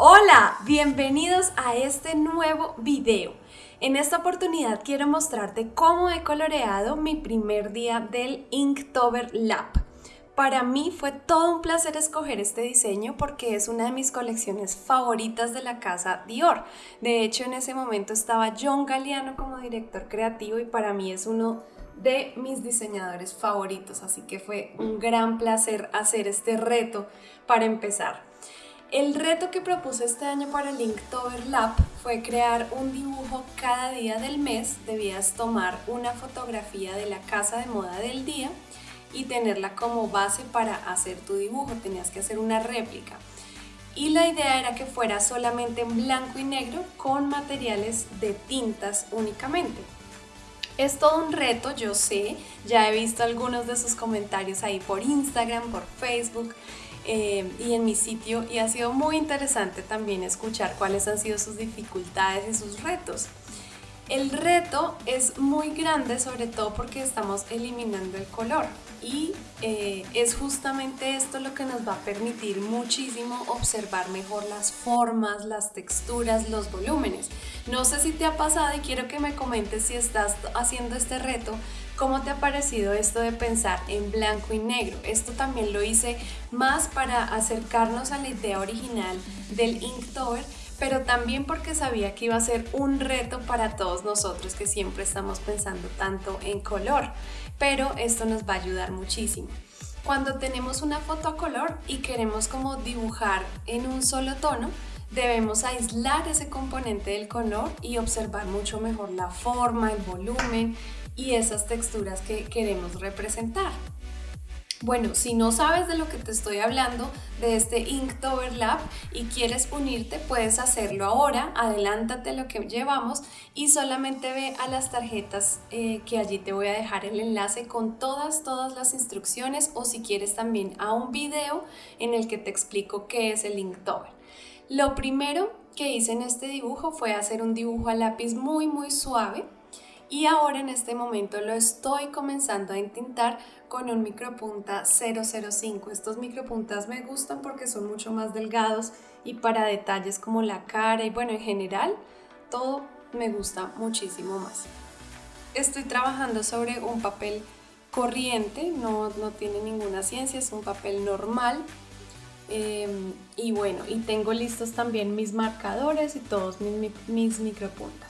Hola, bienvenidos a este nuevo video. En esta oportunidad quiero mostrarte cómo he coloreado mi primer día del Inktober Lab. Para mí fue todo un placer escoger este diseño porque es una de mis colecciones favoritas de la casa Dior. De hecho, en ese momento estaba John Galliano como director creativo y para mí es uno de mis diseñadores favoritos, así que fue un gran placer hacer este reto para empezar. El reto que propuse este año para el Inktober Lab fue crear un dibujo cada día del mes. Debías tomar una fotografía de la casa de moda del día y tenerla como base para hacer tu dibujo. Tenías que hacer una réplica. Y la idea era que fuera solamente en blanco y negro con materiales de tintas únicamente. Es todo un reto, yo sé, ya he visto algunos de sus comentarios ahí por Instagram, por Facebook eh, y en mi sitio y ha sido muy interesante también escuchar cuáles han sido sus dificultades y sus retos. El reto es muy grande sobre todo porque estamos eliminando el color y eh, es justamente esto lo que nos va a permitir muchísimo observar mejor las formas, las texturas, los volúmenes. No sé si te ha pasado y quiero que me comentes si estás haciendo este reto, cómo te ha parecido esto de pensar en blanco y negro. Esto también lo hice más para acercarnos a la idea original del Inktober pero también porque sabía que iba a ser un reto para todos nosotros que siempre estamos pensando tanto en color, pero esto nos va a ayudar muchísimo. Cuando tenemos una foto a color y queremos como dibujar en un solo tono, debemos aislar ese componente del color y observar mucho mejor la forma, el volumen y esas texturas que queremos representar. Bueno, si no sabes de lo que te estoy hablando, de este Inktober Lab y quieres unirte, puedes hacerlo ahora, adelántate lo que llevamos y solamente ve a las tarjetas eh, que allí te voy a dejar el enlace con todas, todas las instrucciones o si quieres también a un video en el que te explico qué es el Inktober. Lo primero que hice en este dibujo fue hacer un dibujo a lápiz muy muy suave y ahora en este momento lo estoy comenzando a entintar con un micropunta 005. Estos micropuntas me gustan porque son mucho más delgados y para detalles como la cara y bueno en general todo me gusta muchísimo más. Estoy trabajando sobre un papel corriente, no, no tiene ninguna ciencia, es un papel normal em, y bueno, y tengo listos también mis marcadores y todos mis, mis micropuntas.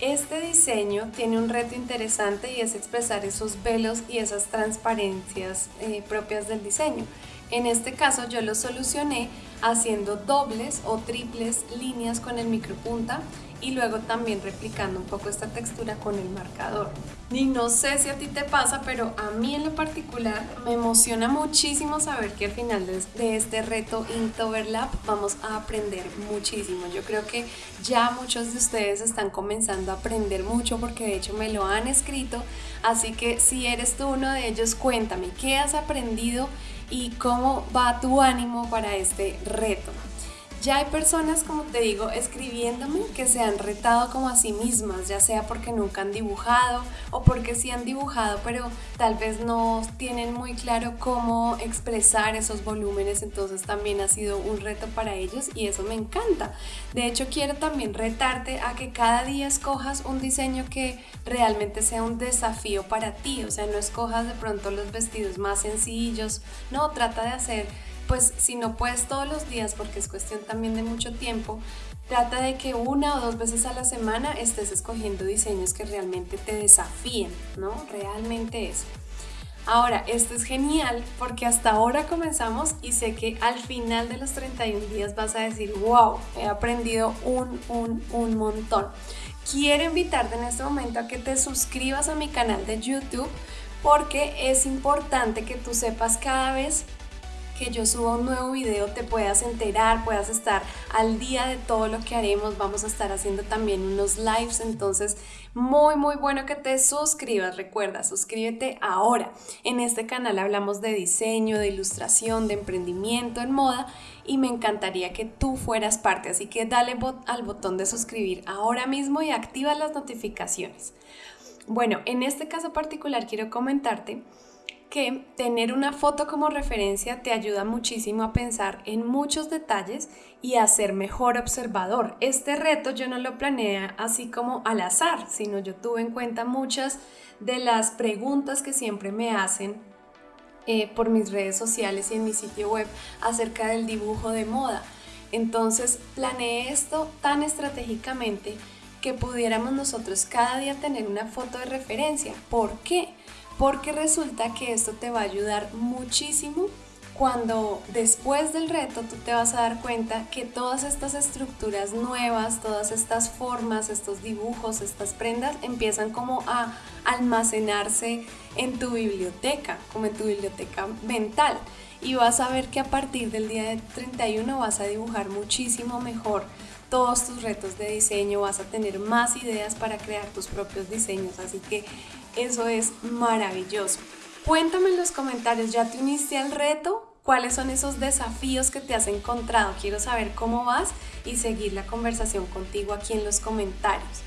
Este diseño tiene un reto interesante y es expresar esos velos y esas transparencias eh, propias del diseño. En este caso yo lo solucioné haciendo dobles o triples líneas con el micropunta y luego también replicando un poco esta textura con el marcador. Y no sé si a ti te pasa, pero a mí en lo particular me emociona muchísimo saber que al final de este reto Inktoberlap vamos a aprender muchísimo. Yo creo que ya muchos de ustedes están comenzando a aprender mucho porque de hecho me lo han escrito, así que si eres tú uno de ellos, cuéntame qué has aprendido y cómo va tu ánimo para este reto. Ya hay personas, como te digo, escribiéndome que se han retado como a sí mismas, ya sea porque nunca han dibujado o porque sí han dibujado, pero tal vez no tienen muy claro cómo expresar esos volúmenes, entonces también ha sido un reto para ellos y eso me encanta. De hecho, quiero también retarte a que cada día escojas un diseño que realmente sea un desafío para ti, o sea, no escojas de pronto los vestidos más sencillos, no, trata de hacer pues si no puedes todos los días, porque es cuestión también de mucho tiempo, trata de que una o dos veces a la semana estés escogiendo diseños que realmente te desafíen, ¿no? Realmente eso. Ahora, esto es genial porque hasta ahora comenzamos y sé que al final de los 31 días vas a decir, wow, he aprendido un, un, un montón. Quiero invitarte en este momento a que te suscribas a mi canal de YouTube porque es importante que tú sepas cada vez que yo suba un nuevo video te puedas enterar, puedas estar al día de todo lo que haremos. Vamos a estar haciendo también unos lives, entonces muy muy bueno que te suscribas. Recuerda, suscríbete ahora. En este canal hablamos de diseño, de ilustración, de emprendimiento en moda y me encantaría que tú fueras parte, así que dale al botón de suscribir ahora mismo y activa las notificaciones. Bueno, en este caso particular quiero comentarte que tener una foto como referencia te ayuda muchísimo a pensar en muchos detalles y a ser mejor observador. Este reto yo no lo planeé así como al azar, sino yo tuve en cuenta muchas de las preguntas que siempre me hacen eh, por mis redes sociales y en mi sitio web acerca del dibujo de moda. Entonces planeé esto tan estratégicamente que pudiéramos nosotros cada día tener una foto de referencia. ¿Por qué? Porque resulta que esto te va a ayudar muchísimo cuando después del reto tú te vas a dar cuenta que todas estas estructuras nuevas, todas estas formas, estos dibujos, estas prendas empiezan como a almacenarse en tu biblioteca, como en tu biblioteca mental. Y vas a ver que a partir del día 31 vas a dibujar muchísimo mejor todos tus retos de diseño, vas a tener más ideas para crear tus propios diseños, así que eso es maravilloso. Cuéntame en los comentarios, ¿ya te uniste al reto? ¿Cuáles son esos desafíos que te has encontrado? Quiero saber cómo vas y seguir la conversación contigo aquí en los comentarios.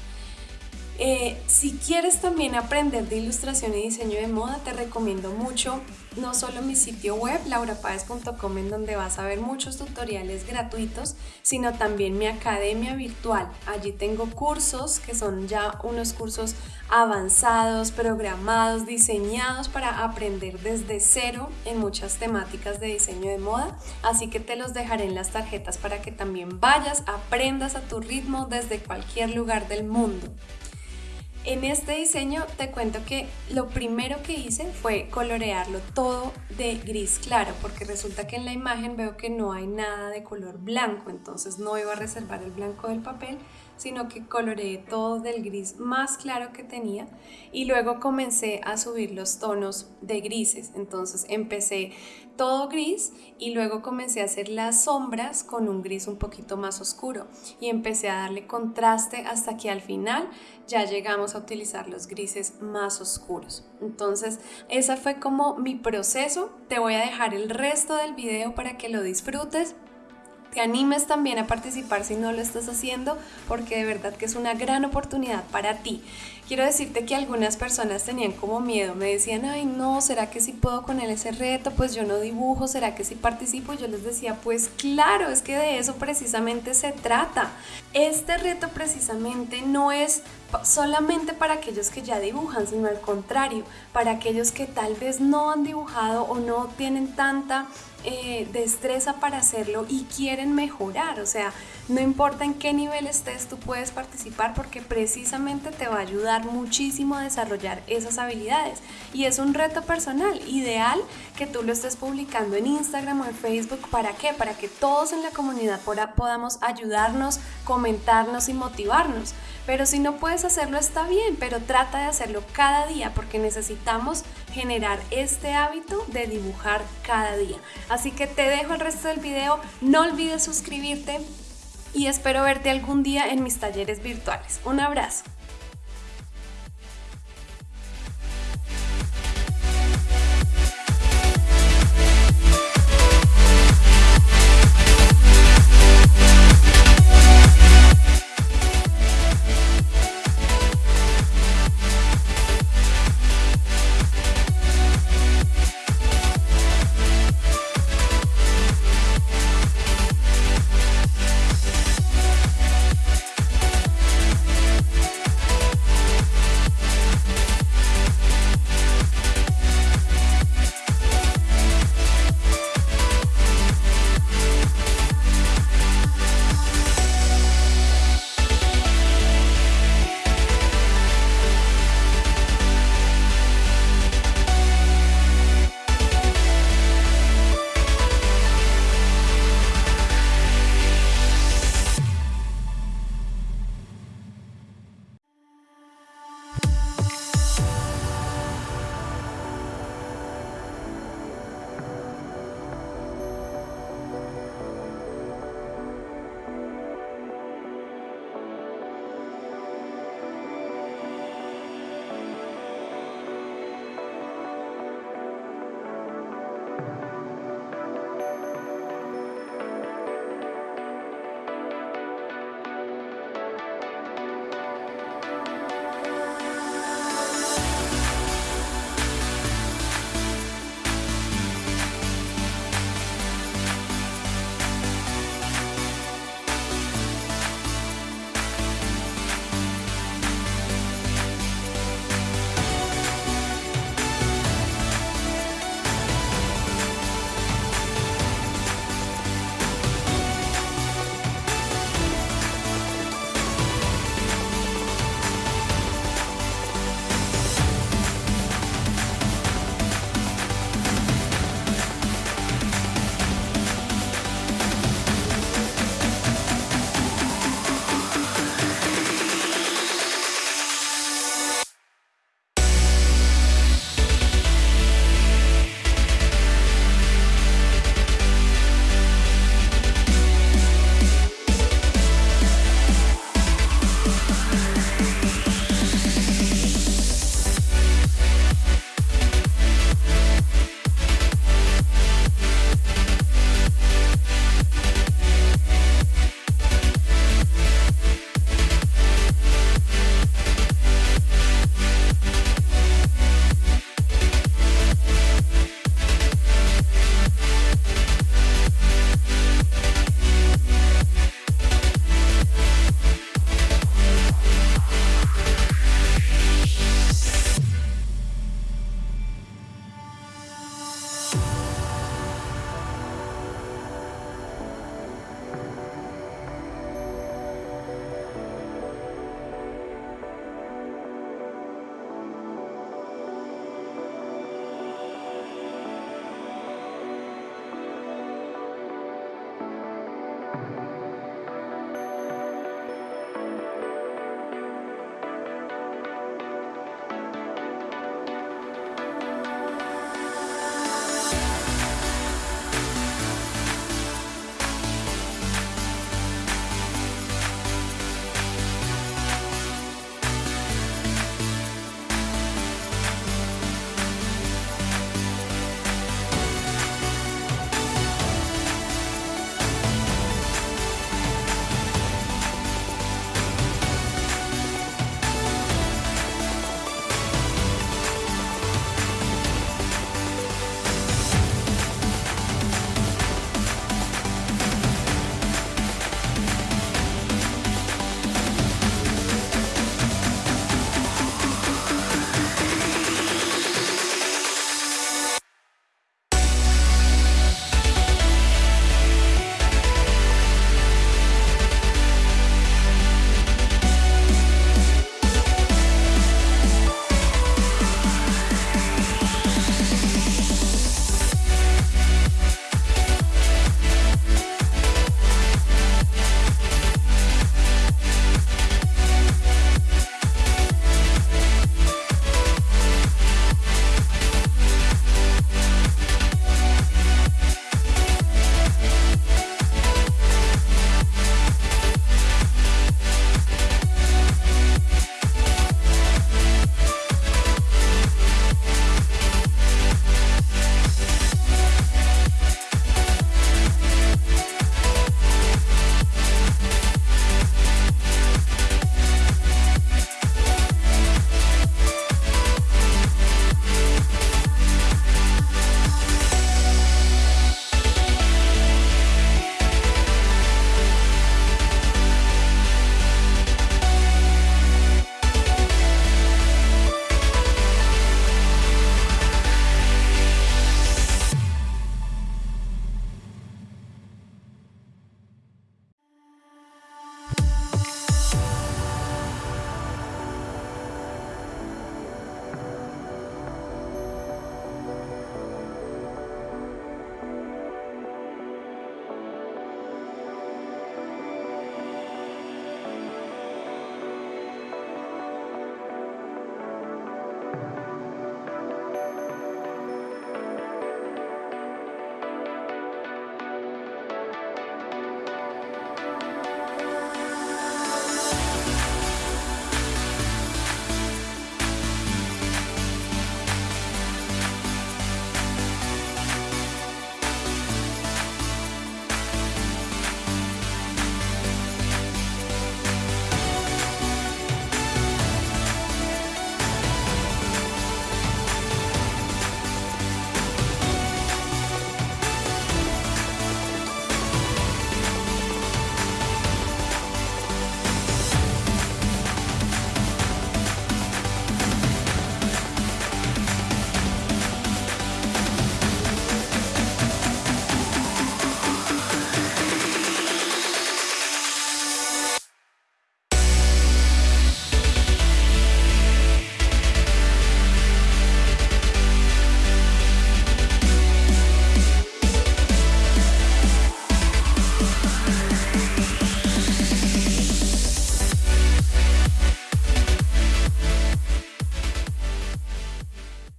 Eh, si quieres también aprender de ilustración y diseño de moda, te recomiendo mucho no solo mi sitio web laurapaez.com en donde vas a ver muchos tutoriales gratuitos, sino también mi academia virtual. Allí tengo cursos que son ya unos cursos avanzados, programados, diseñados para aprender desde cero en muchas temáticas de diseño de moda. Así que te los dejaré en las tarjetas para que también vayas, aprendas a tu ritmo desde cualquier lugar del mundo. En este diseño te cuento que lo primero que hice fue colorearlo todo de gris claro, porque resulta que en la imagen veo que no hay nada de color blanco, entonces no iba a reservar el blanco del papel, sino que coloreé todo del gris más claro que tenía y luego comencé a subir los tonos de grises. Entonces empecé todo gris y luego comencé a hacer las sombras con un gris un poquito más oscuro y empecé a darle contraste hasta que al final ya llegamos a utilizar los grises más oscuros. Entonces, ese fue como mi proceso. Te voy a dejar el resto del video para que lo disfrutes te animes también a participar si no lo estás haciendo, porque de verdad que es una gran oportunidad para ti. Quiero decirte que algunas personas tenían como miedo, me decían, ay no, ¿será que si puedo con él ese reto? Pues yo no dibujo, ¿será que si participo? Yo les decía, pues claro, es que de eso precisamente se trata. Este reto precisamente no es solamente para aquellos que ya dibujan, sino al contrario, para aquellos que tal vez no han dibujado o no tienen tanta eh, destreza para hacerlo y quieren mejorar. O sea, no importa en qué nivel estés, tú puedes participar porque precisamente te va a ayudar muchísimo a desarrollar esas habilidades. Y es un reto personal, ideal que tú lo estés publicando en Instagram o en Facebook. ¿Para qué? Para que todos en la comunidad podamos ayudarnos, comentarnos y motivarnos. Pero si no puedes hacerlo está bien, pero trata de hacerlo cada día porque necesitamos generar este hábito de dibujar cada día. Así que te dejo el resto del video, no olvides suscribirte y espero verte algún día en mis talleres virtuales. Un abrazo.